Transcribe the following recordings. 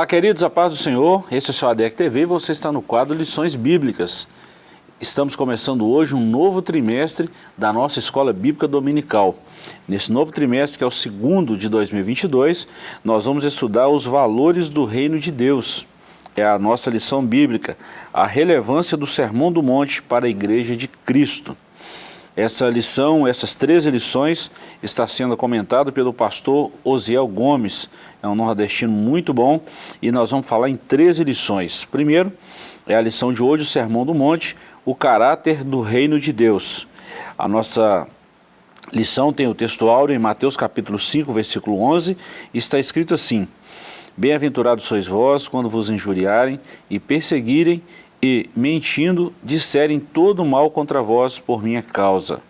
Olá, queridos, a paz do Senhor. Esse é o seu ADEC TV e você está no quadro Lições Bíblicas. Estamos começando hoje um novo trimestre da nossa Escola Bíblica Dominical. Nesse novo trimestre, que é o segundo de 2022, nós vamos estudar os valores do Reino de Deus. É a nossa lição bíblica, a relevância do Sermão do Monte para a Igreja de Cristo. Essa lição, essas três lições, está sendo comentada pelo pastor Osiel Gomes, é um nordestino muito bom, e nós vamos falar em três lições. Primeiro, é a lição de hoje, o Sermão do Monte, o caráter do reino de Deus. A nossa lição tem o texto áureo em Mateus capítulo 5, versículo 11, e está escrito assim, Bem-aventurados sois vós quando vos injuriarem e perseguirem e, mentindo, disserem todo mal contra vós por minha causa.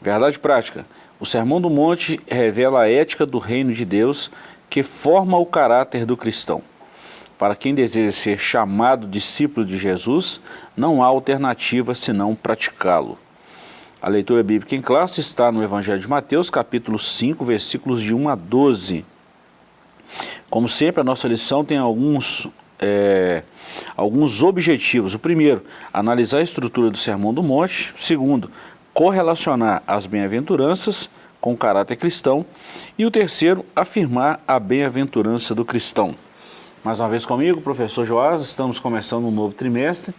Verdade prática. O Sermão do Monte revela a ética do reino de Deus que forma o caráter do cristão. Para quem deseja ser chamado discípulo de Jesus, não há alternativa senão praticá-lo. A leitura bíblica em classe está no Evangelho de Mateus, capítulo 5, versículos de 1 a 12. Como sempre, a nossa lição tem alguns é, alguns objetivos. O primeiro, analisar a estrutura do Sermão do Monte. O segundo, correlacionar as bem-aventuranças com o caráter cristão. E o terceiro, afirmar a bem-aventurança do cristão. Mais uma vez comigo, professor Joás, estamos começando um novo trimestre.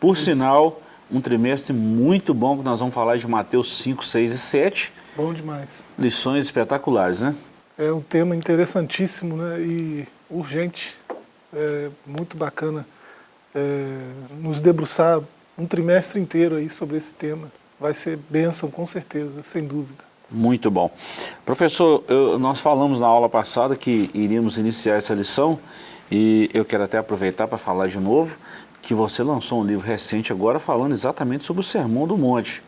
Por Isso. sinal, um trimestre muito bom, que nós vamos falar de Mateus 5, 6 e 7. Bom demais. Lições espetaculares, né? É um tema interessantíssimo né? e urgente é muito bacana é, nos debruçar um trimestre inteiro aí sobre esse tema. Vai ser bênção, com certeza, sem dúvida. Muito bom. Professor, eu, nós falamos na aula passada que iríamos iniciar essa lição e eu quero até aproveitar para falar de novo que você lançou um livro recente agora falando exatamente sobre o Sermão do Monte.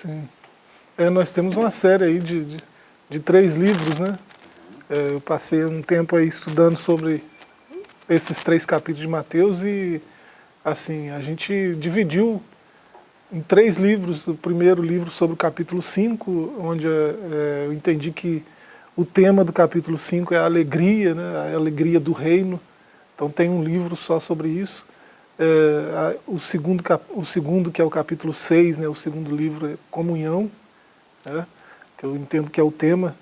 Sim. É, nós temos uma série aí de, de, de três livros, né? É, eu passei um tempo aí estudando sobre esses três capítulos de Mateus e assim, a gente dividiu em três livros, o primeiro livro sobre o capítulo 5, onde é, eu entendi que o tema do capítulo 5 é a alegria, né, a alegria do reino, então tem um livro só sobre isso. É, a, o, segundo, o segundo, que é o capítulo 6, né, o segundo livro é comunhão, né, que eu entendo que é o tema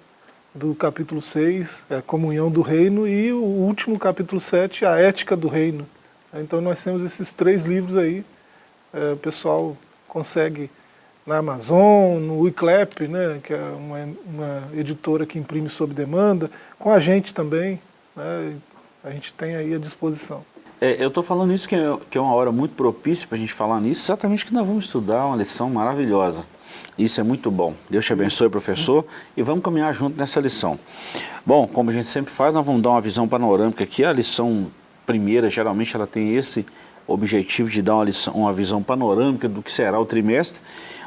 do capítulo 6, é a comunhão do reino, e o último capítulo 7, a ética do reino. Então nós temos esses três livros aí, é, o pessoal consegue na Amazon, no Wiclap, né, que é uma, uma, editora que imprime sob demanda, com a gente também, né, a gente tem aí à disposição. É, eu estou falando isso que é, que é uma hora muito propícia para a gente falar nisso, exatamente que nós vamos estudar uma lição maravilhosa. Isso é muito bom. Deus te abençoe, professor, e vamos caminhar junto nessa lição. Bom, como a gente sempre faz, nós vamos dar uma visão panorâmica aqui. A lição primeira, geralmente, ela tem esse objetivo de dar uma, lição, uma visão panorâmica do que será o trimestre,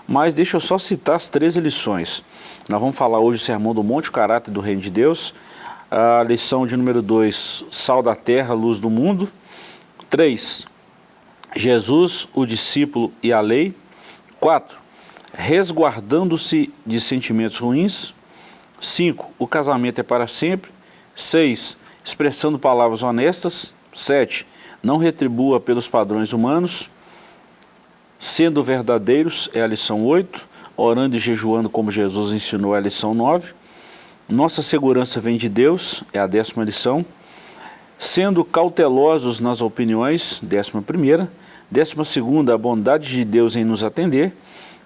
mas deixa eu só citar as três lições. Nós vamos falar hoje do Sermão do Monte, o caráter do Reino de Deus, a lição de número 2, sal da terra, luz do mundo. 3, Jesus, o discípulo e a lei. 4, resguardando-se de sentimentos ruins. 5. O casamento é para sempre. 6. Expressando palavras honestas. 7. Não retribua pelos padrões humanos. Sendo verdadeiros é a lição 8. Orando e jejuando como Jesus ensinou é a lição 9. Nossa segurança vem de Deus é a décima lição. Sendo cautelosos nas opiniões, décima primeira. Décima segunda, a bondade de Deus em nos atender.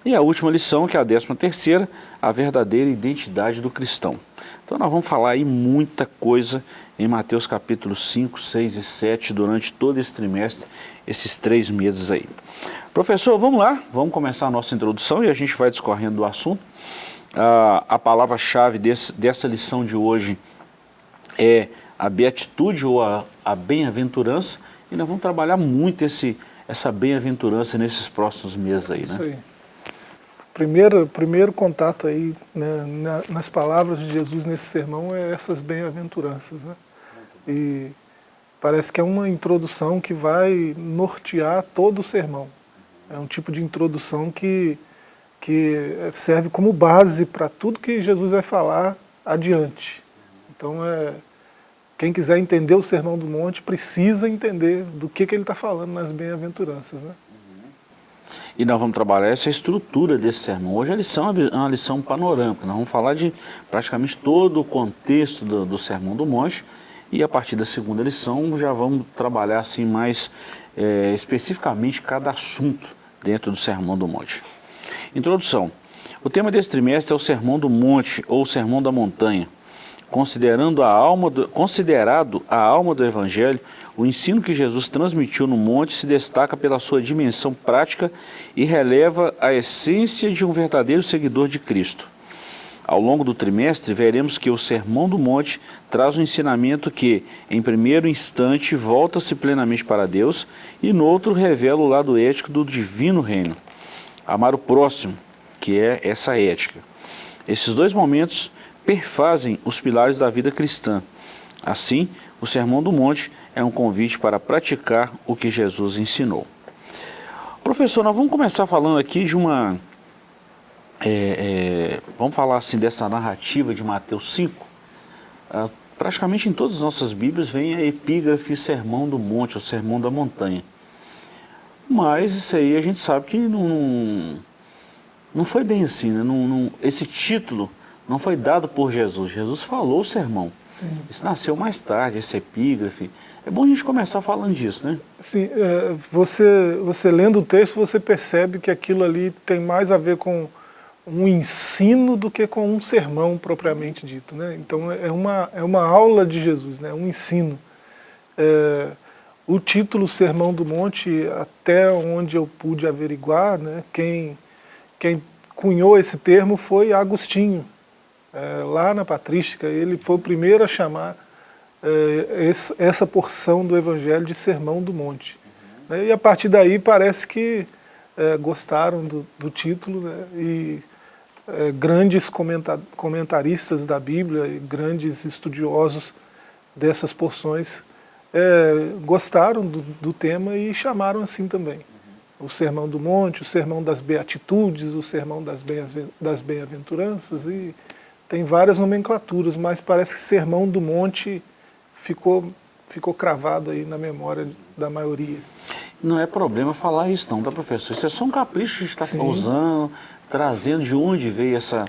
E a última lição, que é a décima terceira, a verdadeira identidade do cristão. Então nós vamos falar aí muita coisa em Mateus capítulo 5, 6 e 7 durante todo esse trimestre, esses três meses aí. Professor, vamos lá, vamos começar a nossa introdução e a gente vai discorrendo do assunto. Ah, a palavra-chave dessa lição de hoje é a beatitude ou a, a bem-aventurança e nós vamos trabalhar muito esse, essa bem-aventurança nesses próximos meses aí, né? Isso aí primeiro, primeiro contato aí né, nas palavras de Jesus nesse sermão é essas bem-aventuranças. Né? E parece que é uma introdução que vai nortear todo o sermão. É um tipo de introdução que, que serve como base para tudo que Jesus vai falar adiante. Então é, quem quiser entender o Sermão do Monte precisa entender do que, que ele está falando nas bem-aventuranças. Né? E nós vamos trabalhar essa estrutura desse sermão. Hoje a lição é uma lição panorâmica, nós vamos falar de praticamente todo o contexto do, do Sermão do Monte, e a partir da segunda lição já vamos trabalhar assim mais é, especificamente cada assunto dentro do Sermão do Monte. Introdução. O tema desse trimestre é o Sermão do Monte ou Sermão da Montanha. Considerando a alma do, considerado a alma do Evangelho, o ensino que Jesus transmitiu no monte se destaca pela sua dimensão prática e releva a essência de um verdadeiro seguidor de Cristo. Ao longo do trimestre, veremos que o Sermão do Monte traz um ensinamento que, em primeiro instante, volta-se plenamente para Deus e, no outro, revela o lado ético do divino reino. Amar o próximo, que é essa ética. Esses dois momentos perfazem os pilares da vida cristã. Assim, o Sermão do Monte é um convite para praticar o que Jesus ensinou. Professor, nós vamos começar falando aqui de uma... É, é, vamos falar assim dessa narrativa de Mateus 5. Ah, praticamente em todas as nossas Bíblias vem a epígrafe Sermão do Monte, o Sermão da Montanha. Mas isso aí a gente sabe que não, não foi bem assim, né? não, não, esse título não foi dado por Jesus. Jesus falou o sermão. Sim. Isso nasceu mais tarde, esse epígrafe. É bom a gente começar falando disso, né? Sim, é, você, você lendo o texto, você percebe que aquilo ali tem mais a ver com um ensino do que com um sermão propriamente dito. Né? Então é uma, é uma aula de Jesus, né? um ensino. É, o título Sermão do Monte, até onde eu pude averiguar, né? quem, quem cunhou esse termo foi Agostinho, é, lá na patrística, ele foi o primeiro a chamar essa porção do Evangelho de Sermão do Monte. Uhum. E a partir daí parece que é, gostaram do, do título né, e é, grandes comenta comentaristas da Bíblia e grandes estudiosos dessas porções é, gostaram do, do, tema e chamaram assim também. Uhum. O Sermão do Monte, o Sermão das Beatitudes, o Sermão das Bem-aventuranças e tem várias nomenclaturas, mas parece que Sermão do Monte ficou, ficou cravado aí na memória da maioria. Não é problema falar isso não, tá professor? Isso é só um capricho que está usando, trazendo de onde veio essa,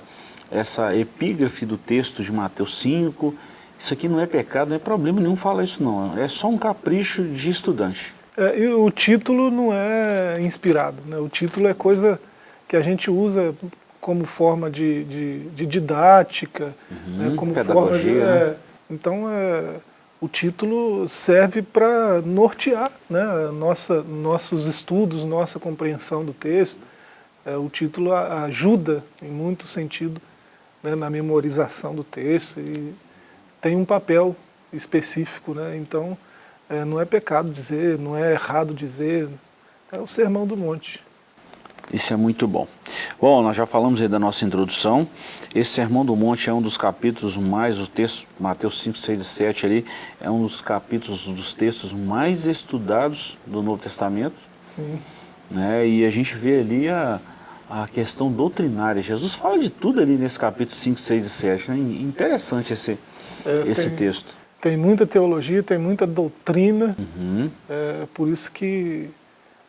essa epígrafe do texto de Mateus 5. Isso aqui não é pecado, não é problema nenhum falar isso não. É só um capricho de estudante. É, e o título não é inspirado, né? o título é coisa que a gente usa como forma de, de, de didática, uhum, né, como forma de... Né? É, então, é, o título serve para nortear né, nossa, nossos estudos, nossa compreensão do texto. É, o título ajuda, em muito sentido, né, na memorização do texto e tem um papel específico. Né, então, é, não é pecado dizer, não é errado dizer, é o sermão do monte. Isso é muito bom. Bom, nós já falamos aí da nossa introdução. Esse Sermão do Monte é um dos capítulos mais, o texto, Mateus 5, 6 e 7 ali, é um dos capítulos, dos textos mais estudados do Novo Testamento. Sim. Né? E a gente vê ali a, a questão doutrinária. Jesus fala de tudo ali nesse capítulo 5, 6 e 7. Né? Interessante esse, é, esse tem, texto. Tem muita teologia, tem muita doutrina. Uhum. É, por isso que,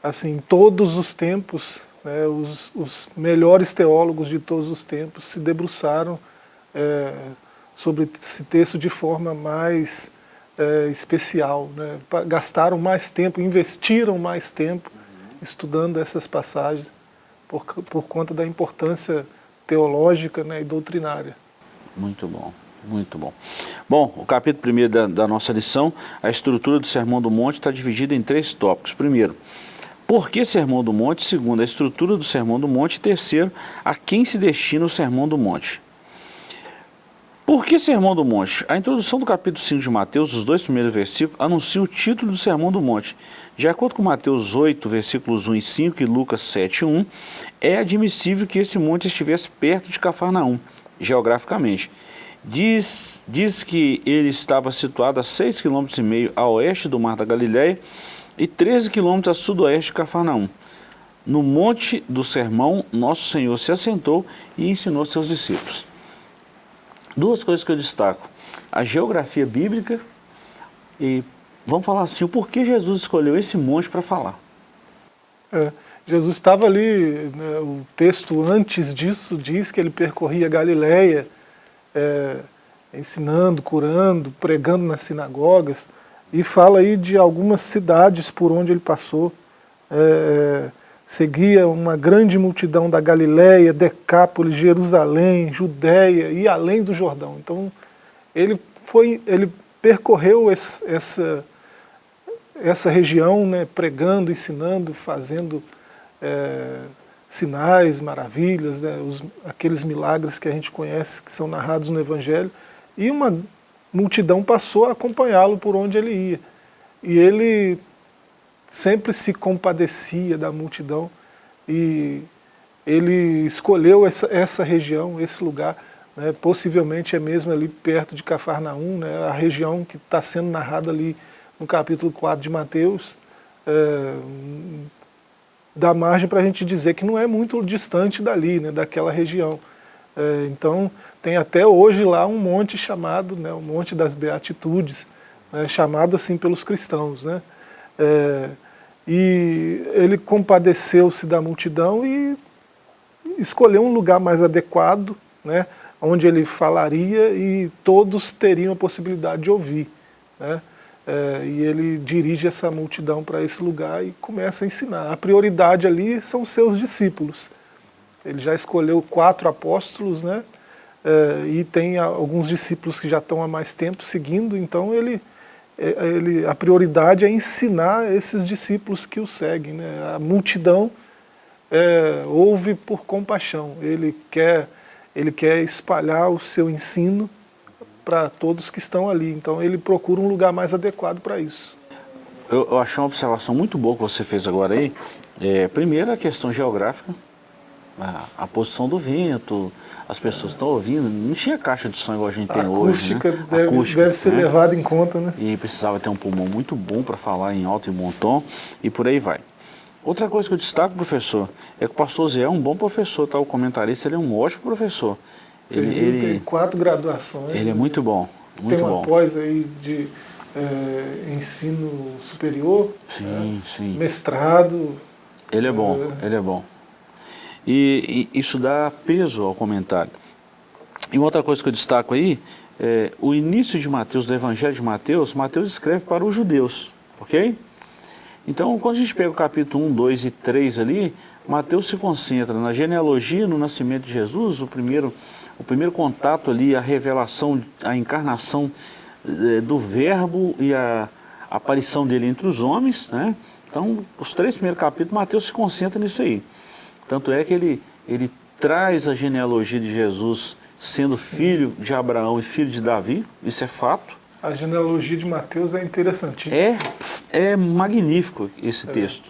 assim, todos os tempos né, os, os, melhores teólogos de todos os tempos se debruçaram é, sobre esse texto de forma mais é, especial, né, gastaram mais tempo, investiram mais tempo estudando essas passagens por, por conta da importância teológica né, e doutrinária. Muito bom. Muito bom. Bom, o capítulo 1 da, da nossa lição, a estrutura do Sermão do Monte está dividida em três tópicos. Primeiro, por que Sermão do Monte? Segundo, a estrutura do Sermão do Monte. Terceiro, a quem se destina o Sermão do Monte. Por que Sermão do Monte? A introdução do capítulo 5 de Mateus, os dois primeiros versículos, anuncia o título do Sermão do Monte. De acordo com Mateus 8, versículos 1 e 5 e Lucas 7, 1, é admissível que esse monte estivesse perto de Cafarnaum, geograficamente. Diz, diz que ele estava situado a 6,5 km a oeste do Mar da Galileia e 13 quilômetros a sudoeste de Cafarnaum. No monte do sermão, nosso Senhor se assentou e ensinou seus discípulos. Duas coisas que eu destaco. A geografia bíblica E vamos falar assim, o porquê Jesus escolheu esse monte para falar? É, Jesus estava ali, né, o texto antes disso diz que ele percorria Galileia, é, ensinando, curando, pregando nas sinagogas, e fala aí de algumas cidades por onde ele passou. É, seguia uma grande multidão da Galileia, Decápolis, Jerusalém, Judéia e além do Jordão. Então ele, foi, ele percorreu esse, essa, essa região, né, pregando, ensinando, fazendo é, sinais, maravilhas, né, os, aqueles milagres que a gente conhece, que são narrados no Evangelho, e uma multidão passou a acompanhá-lo por onde ele ia. E ele sempre se compadecia da multidão e ele escolheu essa, essa região, esse lugar, né, possivelmente é mesmo ali perto de Cafarnaum, né, a região que está sendo narrada ali no capítulo 4 de Mateus, é, dá margem para a gente dizer que não é muito distante dali, né, daquela região. É, então, tem até hoje lá um monte chamado, né, Monte das Beatitudes, né, chamado assim pelos cristãos. Né? É, e ele compadeceu-se da multidão e escolheu um lugar mais adequado, né, onde ele falaria e todos teriam a possibilidade de ouvir. Né? É, e ele dirige essa multidão para esse lugar e começa a ensinar. A prioridade ali são seus discípulos. Ele já escolheu quatro apóstolos, né? É, e tem alguns discípulos que já estão há mais tempo seguindo, então ele, é, ele, a prioridade é ensinar esses discípulos que o seguem. Né? A multidão é, ouve por compaixão, ele quer, ele quer espalhar o seu ensino para todos que estão ali, então ele procura um lugar mais adequado para isso. Eu, eu achei uma observação muito boa que você fez agora aí, é, primeiro a questão geográfica, a, a posição do vento, as pessoas estão ouvindo, não tinha caixa de som igual a gente a tem hoje. Né? Deve, acústica deve ser né? levada em conta, né? E precisava ter um pulmão muito bom para falar em alto e bom tom, e por aí vai. Outra coisa que eu destaco, professor, é que o pastor Zé é um bom professor, tá? o comentarista ele é um ótimo professor. Ele, ele tem quatro graduações. Ele é muito bom, muito tem uma bom. pós aí de é, ensino superior, sim, né? sim. mestrado. Ele é bom, é, ele é bom. E, e, isso dá peso ao comentário. E uma outra coisa que eu destaco aí, é, o início de Mateus, do Evangelho de Mateus, Mateus escreve para os judeus, ok? Então, quando a gente pega o capítulo 1, 2 e 3 ali, Mateus se concentra na genealogia, no nascimento de Jesus, o primeiro, o primeiro contato ali, a revelação, a encarnação é, do verbo e a aparição dele entre os homens, né? Então, os três primeiros capítulos, Mateus se concentra nisso aí. Tanto é que ele, ele traz a genealogia de Jesus sendo filho de Abraão e filho de Davi, isso é fato. A genealogia de Mateus é interessantíssima. É, é magnífico esse é. texto.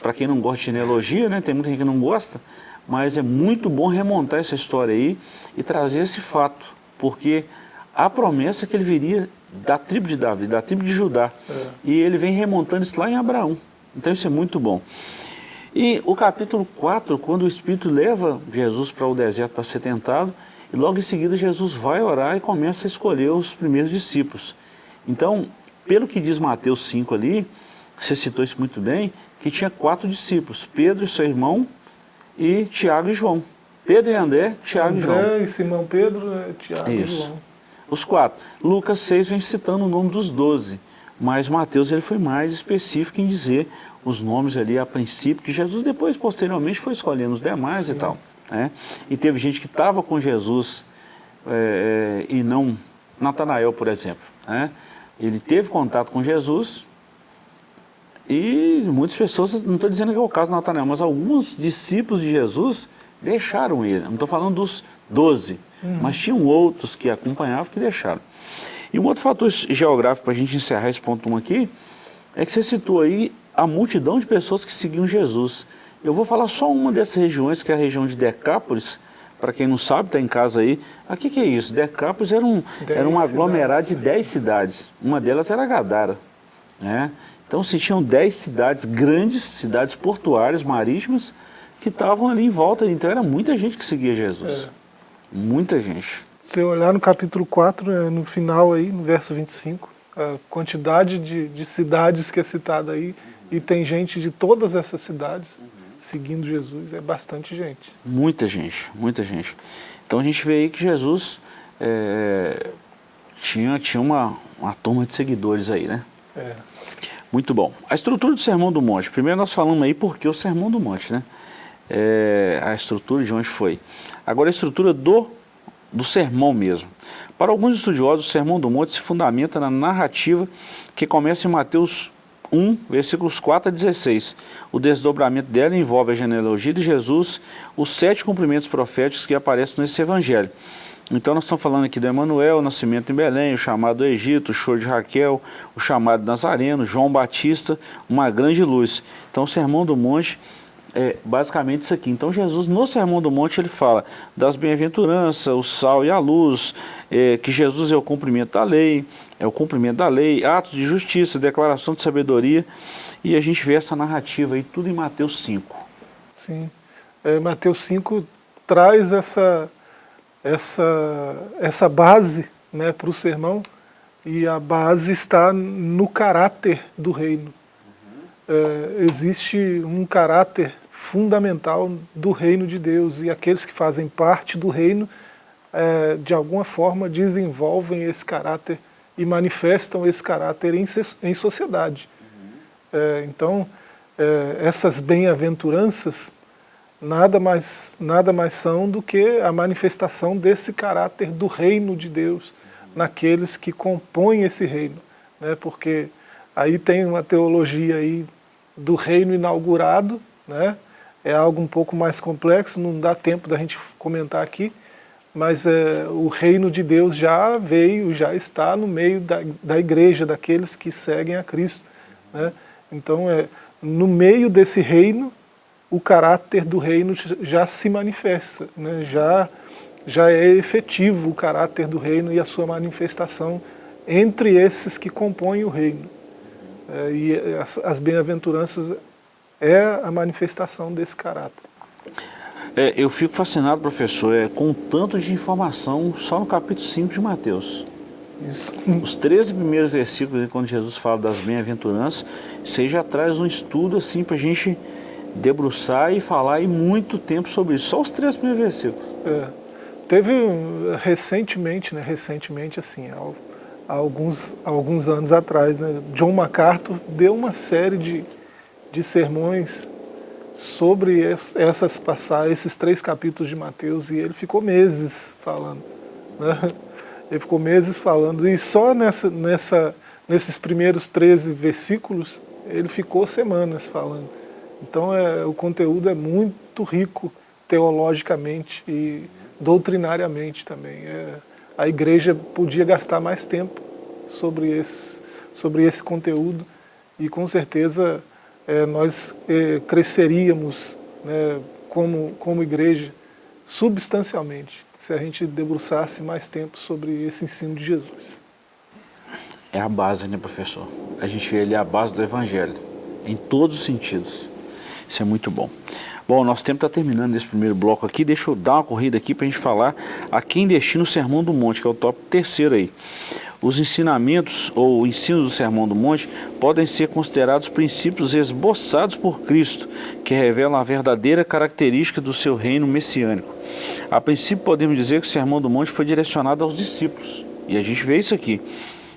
Para quem não gosta de genealogia, né, tem muita gente que não gosta, mas é muito bom remontar essa história aí e trazer esse fato, porque a promessa é que ele viria da tribo de Davi, da tribo de Judá, é. e ele vem remontando isso lá em Abraão. Então isso é muito bom. E o capítulo 4, quando o Espírito leva Jesus para o deserto para ser tentado, e logo em seguida Jesus vai orar e começa a escolher os primeiros discípulos. Então, pelo que diz Mateus 5 ali, você citou isso muito bem, que tinha quatro discípulos, Pedro e seu irmão, e Tiago e João. Pedro e André, Tiago André e João. André e Simão Pedro, Tiago e João. Os quatro. Lucas 6 vem citando o nome dos doze, mas Mateus ele foi mais específico em dizer os nomes ali a princípio, que Jesus depois, posteriormente, foi escolhendo os demais Sim. e tal. Né? E teve gente que estava com Jesus é, e não... Natanael, por exemplo. Né? Ele teve contato com Jesus e muitas pessoas, não estou dizendo que é o caso de Natanael, mas alguns discípulos de Jesus deixaram ele. Não estou falando dos doze, uhum. mas tinham outros que acompanhavam que deixaram. E um outro fator geográfico para a gente encerrar esse ponto 1 aqui, é que você citou aí a multidão de pessoas que seguiam Jesus. Eu vou falar só uma dessas regiões, que é a região de Decápolis, para quem não sabe, está em casa aí. O que, que é isso? Decápolis era um, era um aglomerado cidades. de dez cidades. Uma delas era Gadara. Né? Então se tinham dez cidades grandes, cidades portuárias, marítimas, que estavam ali em volta. Então era muita gente que seguia Jesus. É. Muita gente. Se olhar no capítulo 4, é, no final aí, no verso 25, a quantidade de, de cidades que é citada aí, e tem gente de todas essas cidades seguindo Jesus, é bastante gente. Muita gente, muita gente. Então a gente vê aí que Jesus é, tinha, tinha uma, uma turma de seguidores aí, né? É. Muito bom. A estrutura do Sermão do Monte. Primeiro nós falamos aí porque o Sermão do Monte, né? É, a estrutura de onde foi. Agora a estrutura do, do sermão mesmo. Para alguns estudiosos, o Sermão do Monte se fundamenta na narrativa que começa em Mateus 1, versículos 4 a 16. O desdobramento dela envolve a genealogia de Jesus, os sete cumprimentos proféticos que aparecem nesse evangelho. Então nós estamos falando aqui do Emanuel, o nascimento em Belém, o chamado do Egito, o choro de Raquel, o chamado Nazareno, João Batista, uma grande luz. Então o Sermão do Monte é basicamente isso aqui. Então Jesus no Sermão do Monte ele fala das bem-aventuranças, o sal e a luz, é, que Jesus é o cumprimento da lei, é o cumprimento da lei, atos de justiça, declaração de sabedoria, e a gente vê essa narrativa aí tudo em Mateus 5. Sim, é, Mateus 5 traz essa essa, essa base né, para o sermão, e a base está no caráter do reino. É, existe um caráter fundamental do reino de Deus, e aqueles que fazem parte do reino, é, de alguma forma, desenvolvem esse caráter e manifestam esse caráter em, em sociedade. É, então, é, essas bem-aventuranças nada mais, nada mais são do que a manifestação desse caráter do reino de Deus naqueles que compõem esse reino. Né? Porque aí tem uma teologia aí do reino inaugurado, né? É algo um pouco mais complexo, não dá tempo da gente comentar aqui, mas é, o reino de Deus já veio, já está no meio da, da igreja, daqueles que seguem a Cristo. Né? Então, é, no meio desse reino, o caráter do reino já se manifesta, né? já, já é efetivo o caráter do reino e a sua manifestação entre esses que compõem o reino. É, e as, as bem-aventuranças é a manifestação desse caráter. É, eu fico fascinado, professor, é, com o tanto de informação só no capítulo 5 de Mateus. Isso. Os 13 primeiros versículos, quando Jesus fala das bem-aventuranças, você já traz um estudo assim para a gente debruçar e falar e muito tempo sobre isso. Só os três primeiros versículos. É. Teve recentemente, né, recentemente assim, há, alguns, alguns anos atrás, né, John MacArthur deu uma série de, de sermões sobre essas passagens, esses três capítulos de Mateus, e ele ficou meses falando. Né? Ele ficou meses falando, e só nessa, nessa, nesses primeiros 13 versículos, ele ficou semanas falando. Então é, o conteúdo é muito rico teologicamente e doutrinariamente também. É, a igreja podia gastar mais tempo sobre esse, sobre esse conteúdo e com certeza é, nós é, cresceríamos né, como, como igreja substancialmente se a gente debruçasse mais tempo sobre esse ensino de Jesus. É a base, né, professor? A gente vê ali a base do Evangelho, em todos os sentidos. Isso é muito bom. Bom, nosso tempo está terminando nesse primeiro bloco aqui. Deixa eu dar uma corrida aqui para a gente falar a quem destina o Sermão do Monte, que é o top terceiro aí. Os ensinamentos ou o ensino do Sermão do Monte podem ser considerados princípios esboçados por Cristo, que revelam a verdadeira característica do seu reino messiânico. A princípio podemos dizer que o Sermão do Monte foi direcionado aos discípulos. E a gente vê isso aqui.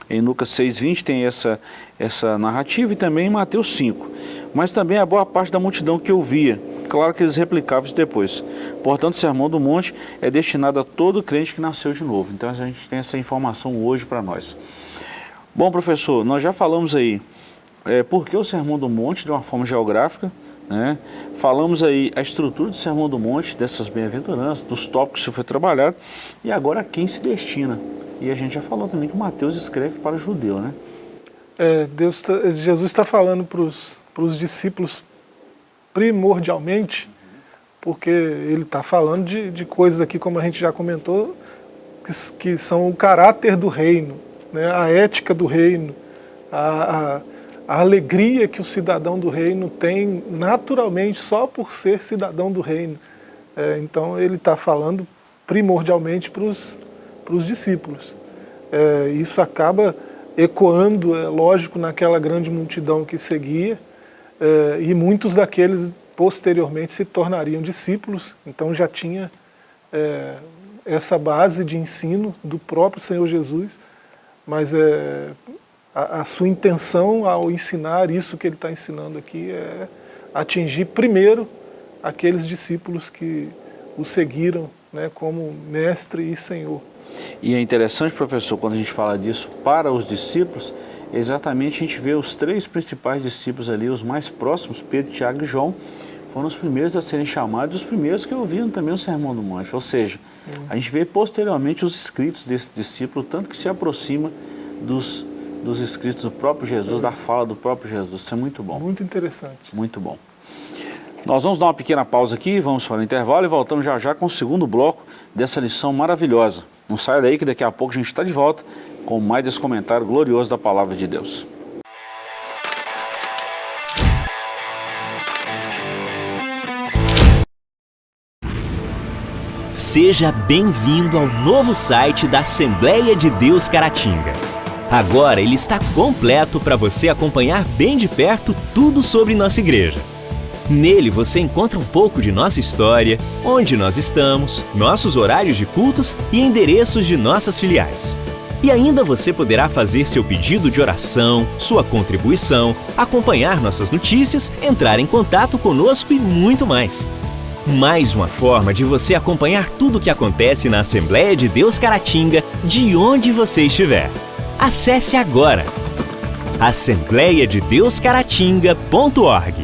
Em Lucas 6,20 tem essa, essa narrativa e também em Mateus 5 mas também a boa parte da multidão que ouvia. Claro que eles replicavam isso depois. Portanto, o Sermão do Monte é destinado a todo crente que nasceu de novo. Então a gente tem essa informação hoje para nós. Bom, professor, nós já falamos aí é, por que o Sermão do Monte de uma forma geográfica, né? Falamos aí a estrutura do Sermão do Monte, dessas bem-aventuranças, dos tópicos que foi trabalhado, e agora quem se destina. E a gente já falou também que Mateus escreve para judeu, né? É, Deus tá, Jesus está falando para os discípulos primordialmente, porque ele está falando de, de coisas aqui, como a gente já comentou, que, que são o caráter do reino, né, a ética do reino, a, a, a alegria que o cidadão do reino tem naturalmente só por ser cidadão do reino. É, então ele está falando primordialmente para os discípulos. É, isso acaba ecoando, é lógico, naquela grande multidão que seguia, e muitos daqueles posteriormente se tornariam discípulos, então já tinha é, essa base de ensino do próprio Senhor Jesus, mas é, a, a sua intenção ao ensinar isso que ele está ensinando aqui é atingir primeiro aqueles discípulos que o seguiram né, como mestre e senhor. E é interessante, professor, quando a gente fala disso para os discípulos, exatamente a gente vê os três principais discípulos ali, os mais próximos, Pedro, Tiago e João, foram os primeiros a serem chamados, os primeiros que ouviram também o Sermão do Monte. Ou seja, Sim. a gente vê posteriormente os escritos desse discípulo, tanto que se aproxima dos, dos escritos do próprio Jesus, Sim. da fala do próprio Jesus. Isso é muito bom. Muito interessante. Muito bom. Nós vamos dar uma pequena pausa aqui, vamos para o intervalo e voltamos já já com o segundo bloco dessa lição maravilhosa. Não saia daí que daqui a pouco a gente está de volta com mais esse comentário glorioso da Palavra de Deus. Seja bem-vindo ao novo site da Assembleia de Deus Caratinga. Agora ele está completo para você acompanhar bem de perto tudo sobre nossa igreja. Nele você encontra um pouco de nossa história, onde nós estamos, nossos horários de cultos e endereços de nossas filiais. E ainda você poderá fazer seu pedido de oração, sua contribuição, acompanhar nossas notícias, entrar em contato conosco e muito mais. Mais uma forma de você acompanhar tudo o que acontece na Assembleia de Deus Caratinga, de onde você estiver. Acesse agora assembleiadedeuscaratinga.org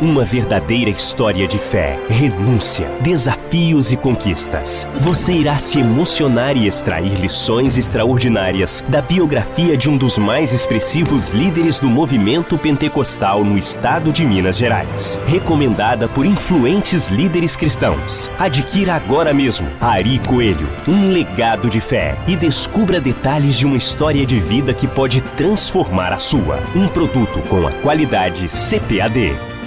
Uma verdadeira história de fé, renúncia, desafios e conquistas. Você irá se emocionar e extrair lições extraordinárias da biografia de um dos mais expressivos líderes do movimento pentecostal no estado de Minas Gerais. Recomendada por influentes líderes cristãos. Adquira agora mesmo Ari Coelho, um legado de fé e descubra detalhes de uma história de vida que pode transformar a sua. Um produto com a qualidade CPAD.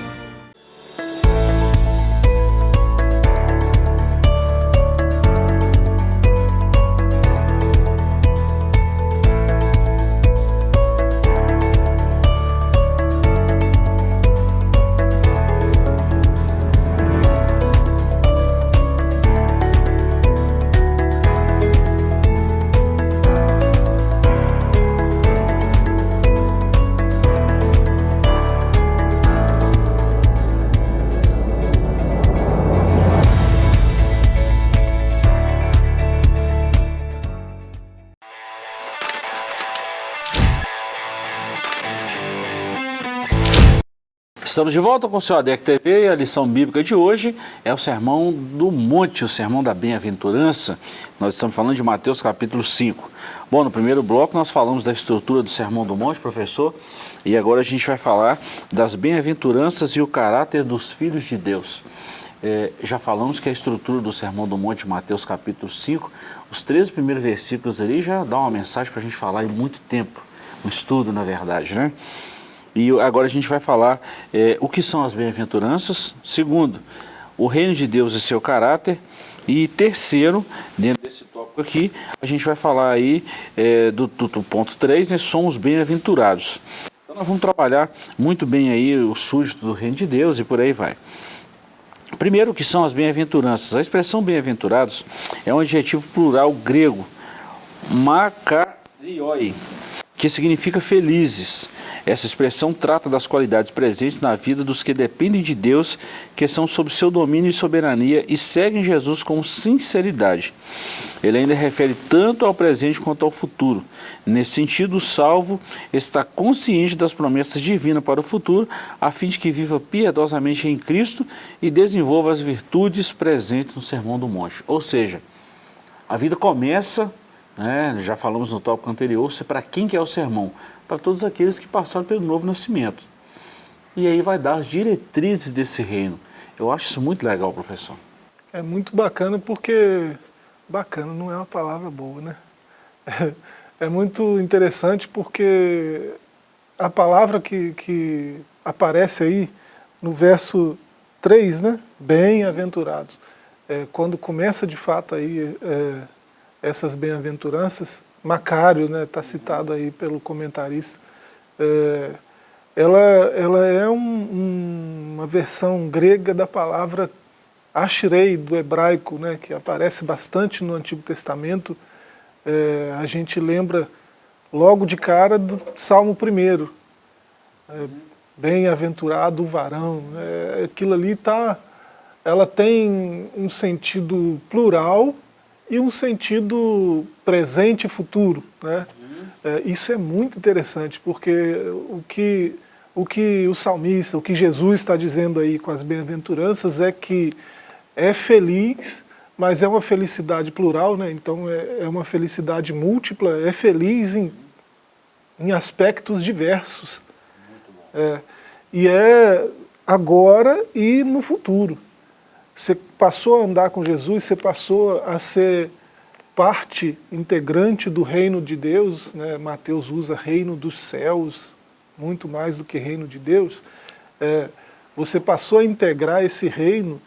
Estamos de volta com o seu ADEC TV e a lição bíblica de hoje é o Sermão do Monte, o Sermão da Bem-aventurança. Nós estamos falando de Mateus capítulo 5. Bom, no primeiro bloco nós falamos da estrutura do Sermão do Monte, professor, e agora a gente vai falar das bem-aventuranças e o caráter dos filhos de Deus. É, já falamos que a estrutura do Sermão do Monte, Mateus capítulo 5, os três primeiros versículos ali já dá uma mensagem para a gente falar em muito tempo, um estudo na verdade, né? E agora a gente vai falar é, o que são as bem-aventuranças. Segundo, o reino de Deus e seu caráter. E terceiro, dentro desse tópico aqui, a gente vai falar aí é, do, do, do, ponto 3, né, somos bem-aventurados. Então nós vamos trabalhar muito bem aí o súdito do reino de Deus e por aí vai. Primeiro, o que são as bem-aventuranças? A expressão bem-aventurados é um adjetivo plural grego, makarioi, que significa felizes. Essa expressão trata das qualidades presentes na vida dos que dependem de Deus, que são sob seu domínio e soberania e seguem Jesus com sinceridade. Ele ainda refere tanto ao presente quanto ao futuro. Nesse sentido, o salvo está consciente das promessas divinas para o futuro, a fim de que viva piedosamente em Cristo e desenvolva as virtudes presentes no Sermão do Monte. Ou seja, a vida começa, né, já falamos no tópico anterior, para quem que é o sermão? para todos aqueles que passaram pelo novo nascimento. E aí vai dar as diretrizes desse reino. Eu acho isso muito legal, professor. É muito bacana porque... Bacana não é uma palavra boa, né? É, muito interessante porque a palavra que, que aparece aí no verso 3, né? Bem-aventurados. é, quando começa de fato aí é, essas bem-aventuranças, Macário, né, está citado aí pelo comentarista, é, ela, ela é um, um, uma versão grega da palavra Ashrei, do hebraico, né, que aparece bastante no Antigo Testamento, é, a gente lembra logo de cara do Salmo 1. É, Bem-aventurado o varão. É, aquilo ali tá, ela tem um sentido plural e um sentido presente e futuro. Né? É, isso é muito interessante, porque o que, o que o salmista, o que Jesus está dizendo aí com as bem-aventuranças é que é feliz, mas é uma felicidade plural, né? então é, é uma felicidade múltipla, é feliz em, em aspectos diversos. É, e é agora e no futuro. Você passou a andar com Jesus, você passou a ser parte integrante do reino de Deus, né? Mateus usa reino dos céus, muito mais do que reino de Deus, é, você passou a integrar esse reino,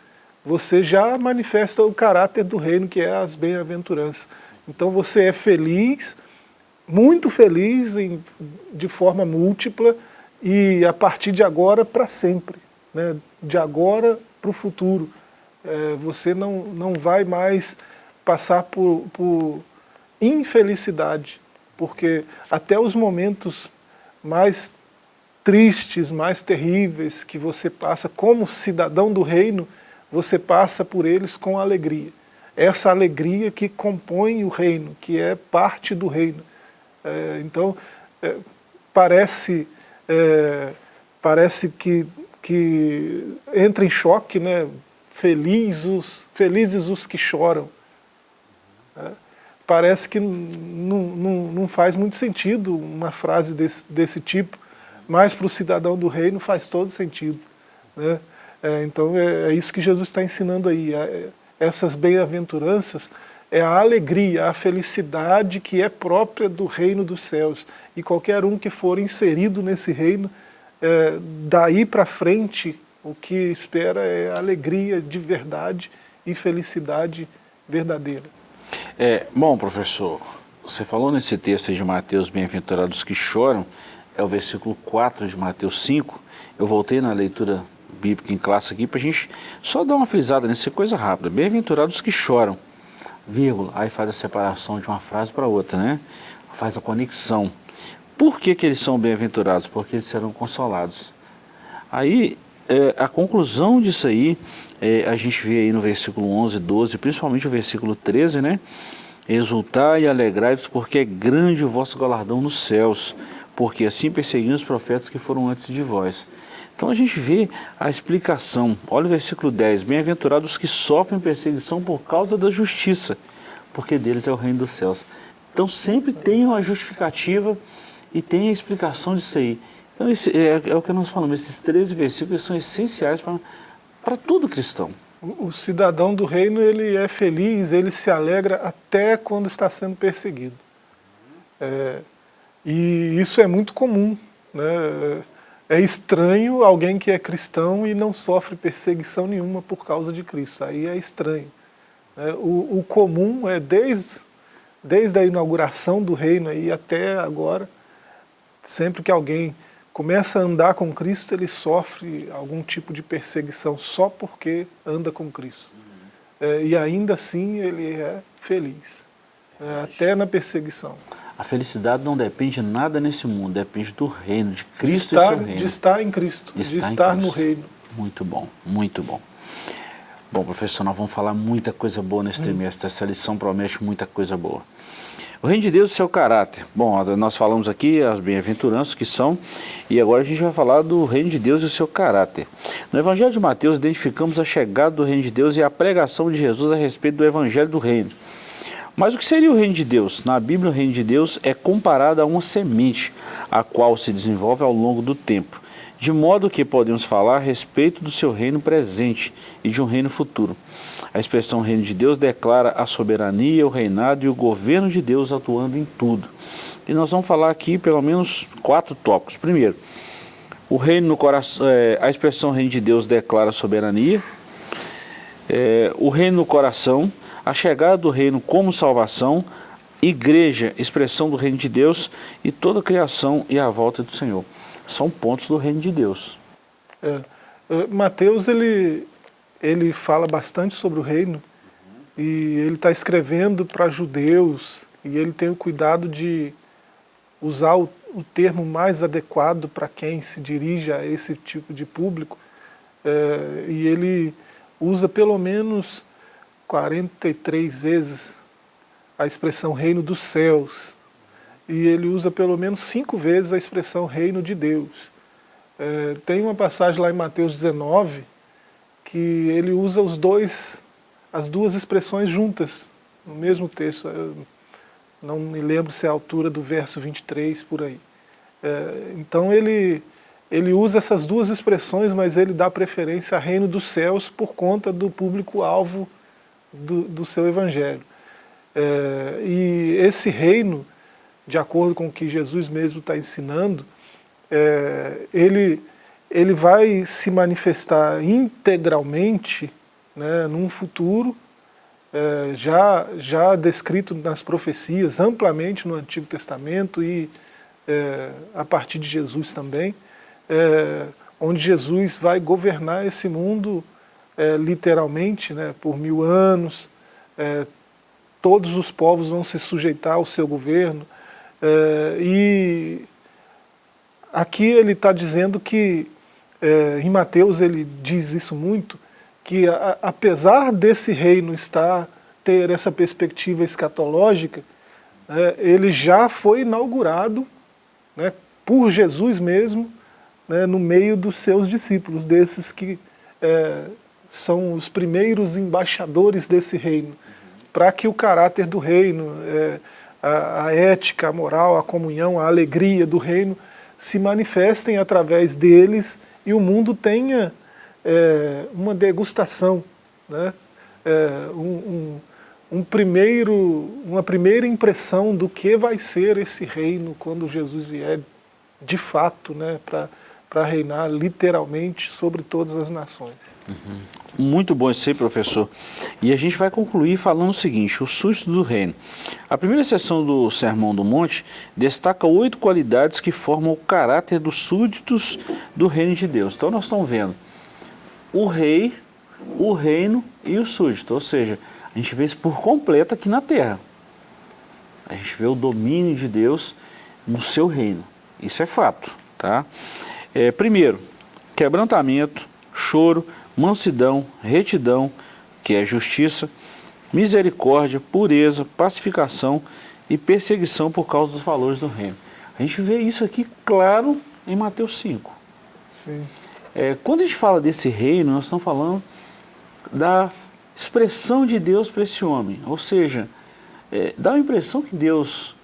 você já manifesta o caráter do reino, que é as bem-aventuranças. Então você é feliz, muito feliz em, de forma múltipla, e a partir de agora para sempre, né? de agora para o futuro. É, você não, não vai mais passar por, por infelicidade, porque até os momentos mais tristes, mais terríveis que você passa como cidadão do reino, você passa por eles com alegria. Essa alegria que compõe o reino, que é parte do reino. É, então, é, parece é, parece que, que entra em choque, né? Feliz os, felizes os que choram. É, parece que não faz muito sentido uma frase desse, desse tipo, mas para o cidadão do reino faz todo sentido. Né? É, então é, é, isso que Jesus está ensinando aí. É, essas bem-aventuranças é a alegria, a felicidade que é própria do reino dos céus. E qualquer um que for inserido nesse reino, é, daí para frente, o que espera é alegria de verdade e felicidade verdadeira. É, bom, professor, você falou nesse texto de Mateus, bem-aventurados que choram, é o versículo 4 de Mateus 5. Eu voltei na leitura bíblica em classe aqui para a gente só dar uma frisada nessa coisa rápida. Bem-aventurados que choram vírgula, aí faz a separação de uma frase para outra, né? Faz a conexão. Por que, que eles são bem-aventurados? Porque eles serão consolados. Aí, é, a conclusão disso aí, é, a gente vê aí no versículo 11, 12, principalmente o versículo 13, né? Exultai e alegrai-vos, porque é grande o vosso galardão nos céus, porque assim perseguiram os profetas que foram antes de vós. Então a gente vê a explicação. Olha o versículo 10. Bem-aventurados os que sofrem perseguição por causa da justiça, porque deles é o reino dos céus. Então sempre tem uma justificativa e tem a explicação disso aí. Então esse, é, é, o que nós falamos, esses 13 versículos são essenciais para todo cristão. O, cidadão do reino ele é feliz, ele se alegra até quando está sendo perseguido. É, e isso é muito comum. Né? É estranho alguém que é cristão e não sofre perseguição nenhuma por causa de Cristo. Aí é estranho. É, o, o, comum é desde, desde a inauguração do reino aí até agora, sempre que alguém começa a andar com Cristo, ele sofre algum tipo de perseguição só porque anda com Cristo. É, e ainda assim ele é feliz, é, até na perseguição. A felicidade não depende de nada nesse mundo, depende do reino, de Cristo de estar, e seu reino. De estar em Cristo, de, de estar, estar no reino. Muito bom, muito bom. Bom, professor, nós vamos falar muita coisa boa nesse hum. trimestre. Essa lição promete muita coisa boa. O reino de Deus e seu caráter. Bom, nós falamos aqui as bem-aventuranças que são, e agora a gente vai falar do reino de Deus e o seu caráter. No Evangelho de Mateus, identificamos a chegada do reino de Deus e a pregação de Jesus a respeito do Evangelho do reino. Mas o que seria o reino de Deus? Na Bíblia, o reino de Deus é comparado a uma semente, a qual se desenvolve ao longo do tempo, de modo que podemos falar a respeito do seu reino presente e de um reino futuro. A expressão reino de Deus declara a soberania, o reinado e o governo de Deus atuando em tudo. E nós vamos falar aqui pelo menos quatro tópicos. Primeiro, o reino no coração, é, a expressão reino de Deus declara a soberania, é, o reino no coração, a chegada do reino como salvação, igreja, expressão do reino de Deus e toda a criação e a volta do Senhor. São pontos do reino de Deus. É, é Mateus, ele, ele fala bastante sobre o reino e ele está escrevendo para judeus e ele tem o cuidado de usar o, o termo mais adequado para quem se dirige a esse tipo de público é, e ele usa pelo menos 43 vezes a expressão reino dos céus e ele usa pelo menos cinco vezes a expressão reino de Deus. É, tem uma passagem lá em Mateus 19 que ele usa os dois, as duas expressões juntas no mesmo texto. Eu não me lembro se é a altura do verso 23 por aí. É, então ele, ele usa essas duas expressões, mas ele dá preferência a reino dos céus por conta do público-alvo do, do seu evangelho. É, e esse reino, de acordo com o que Jesus mesmo está ensinando, é, ele, ele vai se manifestar integralmente né, num futuro é, já, já descrito nas profecias amplamente no Antigo Testamento e é, a partir de Jesus também, é, onde Jesus vai governar esse mundo é, literalmente né, por mil anos, é, todos os povos vão se sujeitar ao seu governo. É, e aqui ele está dizendo que, é, em Mateus ele diz isso muito, que a, apesar desse reino estar, ter essa perspectiva escatológica, é, ele já foi inaugurado né, por Jesus mesmo, né, no meio dos seus discípulos, desses que é, são os primeiros embaixadores desse reino para que o caráter do reino, é, a, a, ética, a moral, a comunhão, a alegria do reino se manifestem através deles e o mundo tenha é, uma degustação, né? É, um, um, um primeiro, uma primeira impressão do que vai ser esse reino quando Jesus vier de fato né? para reinar literalmente sobre todas as nações. Uhum. Muito bom esse professor. E a gente vai concluir falando o seguinte, o susto do reino. A primeira sessão do Sermão do Monte destaca oito qualidades que formam o caráter dos súditos do reino de Deus. Então nós estamos vendo o rei, o reino e o súdito. Ou seja, a gente vê isso por completo aqui na terra. A gente vê o domínio de Deus no seu reino. Isso é fato. Tá? É, primeiro, quebrantamento, choro, mansidão, retidão, que é justiça, misericórdia, pureza, pacificação e perseguição por causa dos valores do reino. A gente vê isso aqui claro em Mateus 5. É, quando a gente fala desse reino, nós estamos falando da expressão de Deus para esse homem. Ou seja, é, dá a impressão que Deus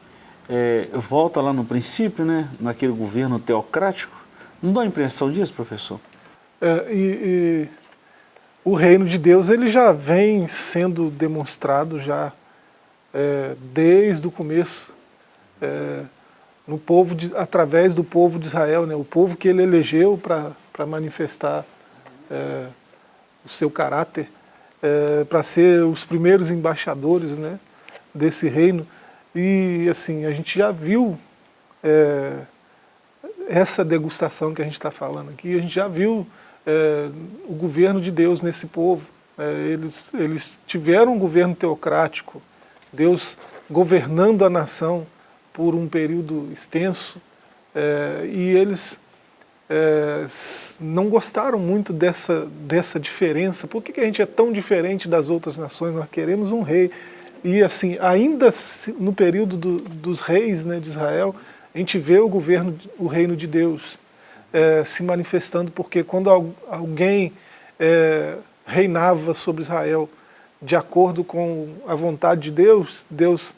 é, volta lá no princípio, né, naquele governo teocrático. Não dá a impressão disso, professor? É, e, e o reino de Deus ele já vem sendo demonstrado já é, desde o começo, é, no povo de, através do povo de Israel, né, o povo que ele elegeu para manifestar é, o seu caráter, é, para ser os primeiros embaixadores né, desse reino. E assim, a gente já viu é, essa degustação que a gente está falando aqui, a gente já viu é, o governo de Deus nesse povo. É, eles, eles tiveram um governo teocrático, Deus governando a nação por um período extenso, é, e eles é, não gostaram muito dessa, dessa diferença. Por que, que a gente é tão diferente das outras nações? Nós queremos um rei. E assim, ainda no período do, dos reis né, de Israel, a gente vê o governo, o reino de Deus é, se manifestando, porque quando alguém é, reinava sobre Israel de acordo com a vontade de Deus, Deus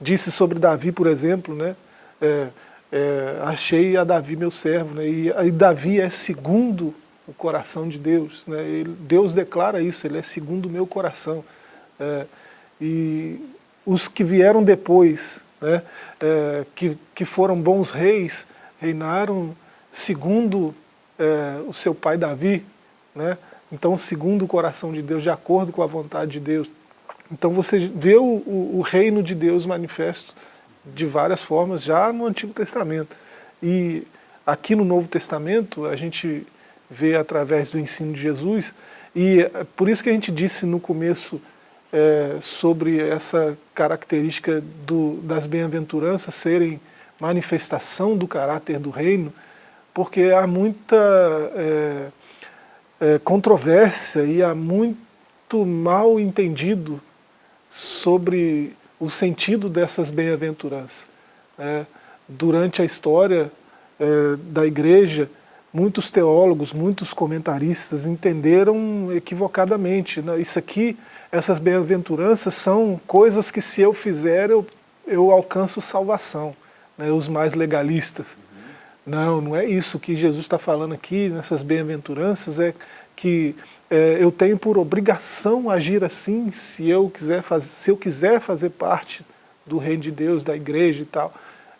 disse sobre Davi, por exemplo, né, é, é achei a Davi meu servo, né, e, e, Davi é segundo o coração de Deus, né, ele, Deus declara isso, ele é segundo o meu coração, é, e os que vieram depois, né, é, que, que foram bons reis, reinaram segundo é, o seu pai Davi, né, então segundo o coração de Deus, de acordo com a vontade de Deus. Então você vê o, o, o reino de Deus manifesto de várias formas já no Antigo Testamento. E aqui no Novo Testamento a gente vê através do ensino de Jesus, e é por isso que a gente disse no começo é, sobre essa característica do, das bem-aventuranças serem manifestação do caráter do reino, porque há muita é, é, controvérsia e há muito mal entendido sobre o sentido dessas bem-aventuranças. É, durante a história é, da igreja, muitos teólogos, muitos comentaristas entenderam equivocadamente. Né? Isso aqui essas bem-aventuranças são coisas que se eu fizer eu, eu alcanço salvação, né, os mais legalistas. Não, não é isso que Jesus está falando aqui nessas bem-aventuranças, é que é, eu tenho por obrigação agir assim se eu, quiser fazer, se eu quiser fazer parte do reino de Deus, da igreja e tal.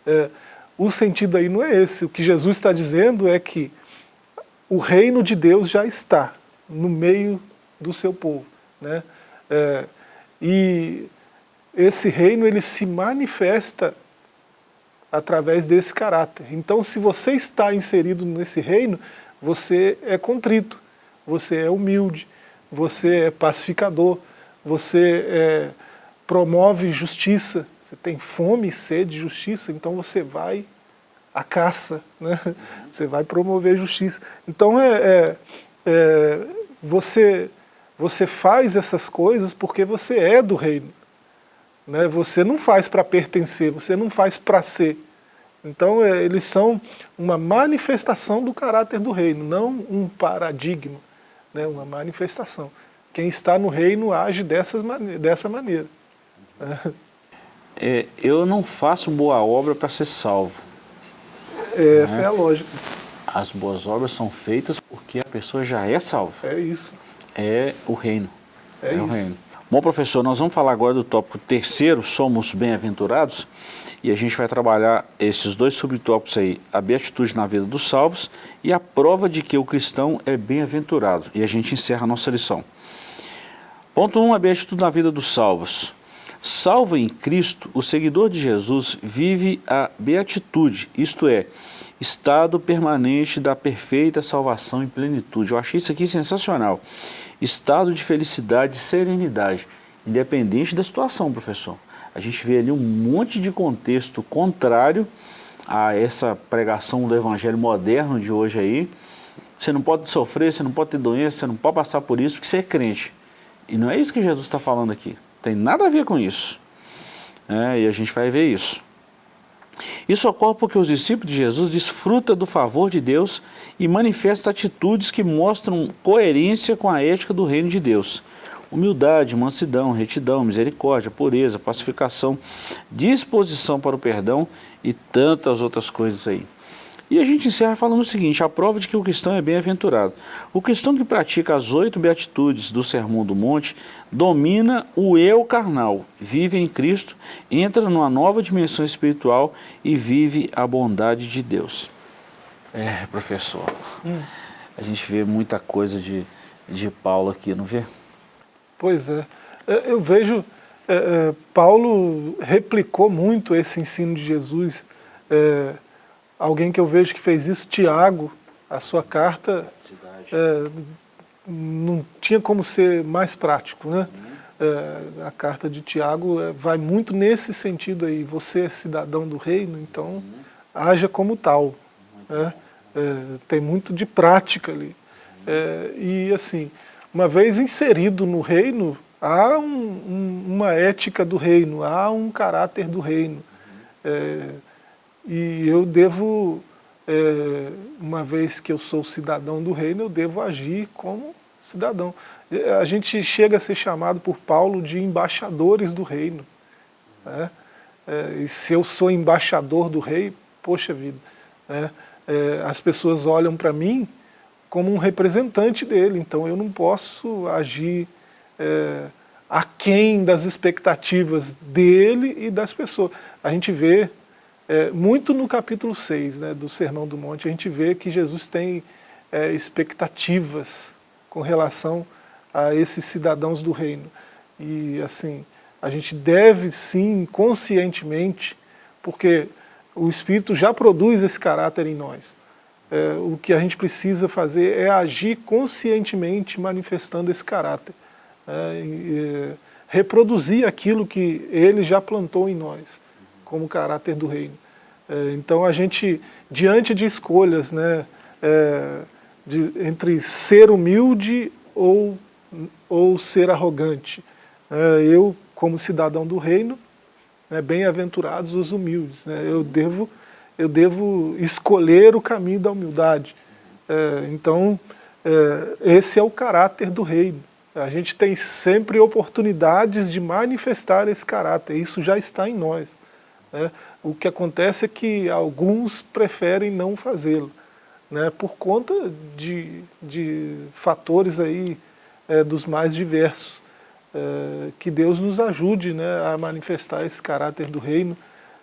É, o sentido aí não é esse, o que Jesus está dizendo é que o reino de Deus já está no meio do seu povo. Né? É, e esse reino ele se manifesta através desse caráter. Então se você está inserido nesse reino, você é contrito, você é humilde, você é pacificador, você é, promove justiça, você tem fome e sede de justiça, então você vai à caça, né? você vai promover justiça. Então é, é, é você você faz essas coisas porque você é do reino. Né? Você não faz para pertencer, você não faz para ser. Então é, eles são uma manifestação do caráter do reino, não um paradigma, né? uma manifestação. Quem está no reino age dessas dessa maneira. É, eu não faço boa obra para ser salvo. É, essa né? é a lógica. As boas obras são feitas porque a pessoa já é salva. É isso é o reino. É, é o reino. Bom, professor, nós vamos falar agora do tópico terceiro, somos bem-aventurados, e a gente vai trabalhar esses dois subtópicos aí, a beatitude na vida dos salvos e a prova de que o cristão é bem-aventurado. E a gente encerra a nossa lição. Ponto 1, um, a beatitude na vida dos salvos. Salvo em Cristo, o seguidor de Jesus vive a beatitude, isto é, estado permanente da perfeita salvação e plenitude. Eu achei isso aqui sensacional estado de felicidade e serenidade, independente da situação, professor. A gente vê ali um monte de contexto contrário a essa pregação do evangelho moderno de hoje aí. Você não pode sofrer, você não pode ter doença, você não pode passar por isso porque você é crente. E não é isso que Jesus está falando aqui. Tem nada a ver com isso. É, e a gente vai ver isso. Isso ocorre porque os discípulos de Jesus desfrutam do favor de Deus e manifestam atitudes que mostram coerência com a ética do reino de Deus. Humildade, mansidão, retidão, misericórdia, pureza, pacificação, disposição para o perdão e tantas outras coisas aí. E a gente encerra falando o seguinte, a prova de que o cristão é bem-aventurado. O cristão que pratica as oito beatitudes do Sermão do Monte domina o eu carnal, vive em Cristo, entra numa nova dimensão espiritual e vive a bondade de Deus. É, professor, hum. a gente vê muita coisa de, de Paulo aqui, não vê? Pois é, é eu vejo, é, é, Paulo replicou muito esse ensino de Jesus, é, Alguém que eu vejo que fez isso, Tiago, a sua carta é, não tinha como ser mais prático. Né? Uhum. É, a carta de Tiago é, vai muito nesse sentido aí, você é cidadão do reino, então uhum. haja como tal. Né? É, tem muito de prática ali. É, e assim, uma vez inserido no reino, há um, um, uma ética do reino, há um caráter do reino. E eu devo, é, uma vez que eu sou cidadão do reino, eu devo agir como cidadão. A gente chega a ser chamado por Paulo de embaixadores do reino. Né? É, e se eu sou embaixador do rei, poxa vida, né? é, as pessoas olham para mim como um representante dele, então eu não posso agir é, aquém das expectativas dele e das pessoas. A gente vê é, muito no capítulo 6 né, do Sermão do Monte, a gente vê que Jesus tem é, expectativas com relação a esses cidadãos do reino. E assim, a gente deve sim, conscientemente, porque o Espírito já produz esse caráter em nós. É, o que a gente precisa fazer é agir conscientemente manifestando esse caráter. É, e, é, reproduzir aquilo que ele já plantou em nós, como caráter do reino. É, então a gente, diante de escolhas, né, é, de, entre ser humilde ou, ou ser arrogante, é, eu, como cidadão do reino, né, bem-aventurados os humildes, né, eu, devo, eu devo escolher o caminho da humildade. É, então, é, esse é o caráter do reino. A gente tem sempre oportunidades de manifestar esse caráter, isso já está em nós. Né? O que acontece é que alguns preferem não fazê-lo, né? por conta de, de fatores aí, é, dos mais diversos. É, que Deus nos ajude né, a manifestar esse caráter do reino,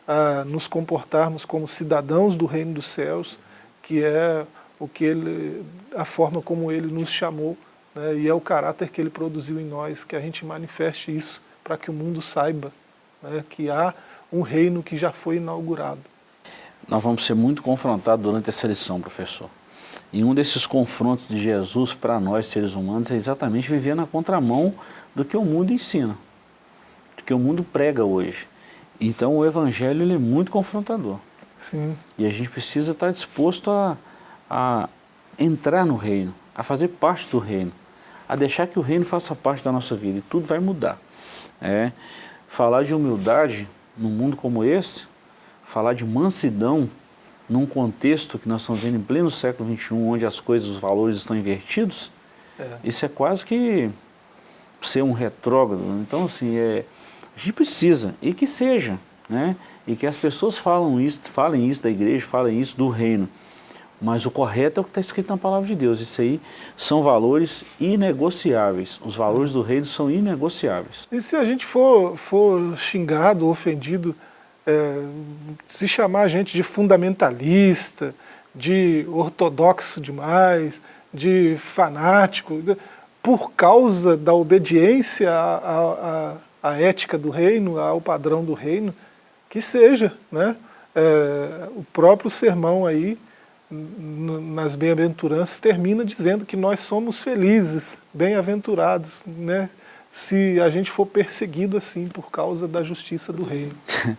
a nos comportarmos como cidadãos do reino dos céus, que é o que ele, a forma como ele nos chamou né, e é o caráter que ele produziu em nós, que a gente manifeste isso para que o mundo saiba né, que há um reino que já foi inaugurado. Nós vamos ser muito confrontados durante essa lição, professor. E um desses confrontos de Jesus para nós, seres humanos, é exatamente viver na contramão do que o mundo ensina, do que o mundo prega hoje. Então o Evangelho ele é muito confrontador. Sim. E a gente precisa estar disposto a, a entrar no reino, a fazer parte do reino a deixar que o reino faça parte da nossa vida e tudo vai mudar. É, falar de humildade num mundo como esse, falar de mansidão num contexto que nós estamos vendo em pleno século XXI, onde as coisas, os valores estão invertidos, é. isso é quase que ser um retrógrado. Então, assim, é, a gente precisa, e que seja, né? e que as pessoas falam isso, falem isso da igreja, falem isso do reino. Mas o correto é o que está escrito na palavra de Deus. Isso aí são valores inegociáveis. Os valores do reino são inegociáveis. E se a gente for, for xingado, ofendido, é, se chamar a gente de fundamentalista, de ortodoxo demais, de fanático, por causa da obediência à, à, à ética do reino, ao padrão do reino, que seja. Né? É, o próprio sermão aí nas bem-aventuranças, termina dizendo que nós somos felizes, bem-aventurados, né? se a gente for perseguido assim por causa da justiça do reino.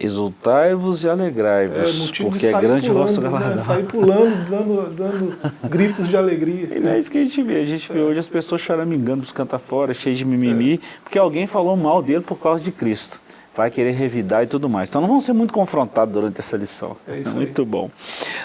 Exultai-vos e alegrai-vos, é, porque é grande o vosso galardão. Né? Sair pulando, dando, dando gritos de alegria. E não é isso que a gente vê, a gente vê hoje as pessoas choramingando os canta fora, cheios de mimimi, é. porque alguém falou mal dele por causa de Cristo vai querer revidar e tudo mais. Então não vamos ser muito confrontados durante essa lição. É isso muito aí. bom.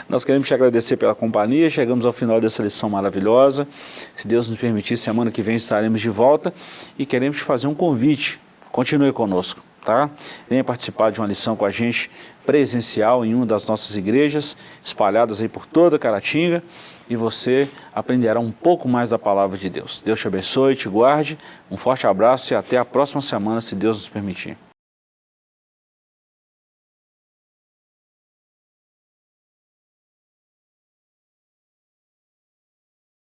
Nós queremos te agradecer pela companhia, chegamos ao final dessa lição maravilhosa. Se Deus nos permitir, semana que vem estaremos de volta e queremos te fazer um convite. Continue conosco, tá? Venha participar de uma lição com a gente presencial em uma das nossas igrejas, espalhadas aí por toda Caratinga, e você aprenderá um pouco mais da palavra de Deus. Deus te abençoe, te guarde, um forte abraço e até a próxima semana, se Deus nos permitir.